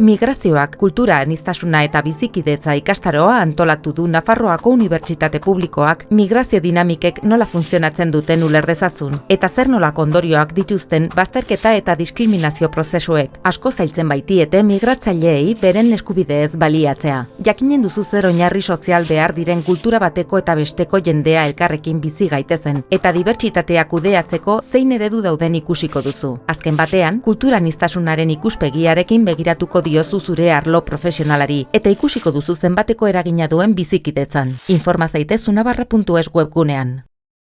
Migrazioak kultura anistasuna eta bizikidetza ikastaroa antolatu du Nafarroako Unibertsitate Publikoak migrazio dinamikek nola funtzionatzen duten uler dezazun eta zer nola ondorioak dituzten bazterketa eta diskriminazio prozesuek. Asko zailtzen baitiete migratzaileei beren eskubideez baliatzea. Jakinen duzu zer oinarri sozial behar diren kultura bateko eta besteko jendea elkarrekin bizi gaitezen eta dibertsitatea kudeatzeko zein eredu dauden ikusiko duzu. Azken batean, kultura anistasunaren ikuspegiarekin begiratuko diozu zure arlo profesionalari eta ikusiko duzu zenbateko eragina duen bizikidetzan. Informa zaitezu nabarra.es webgunean.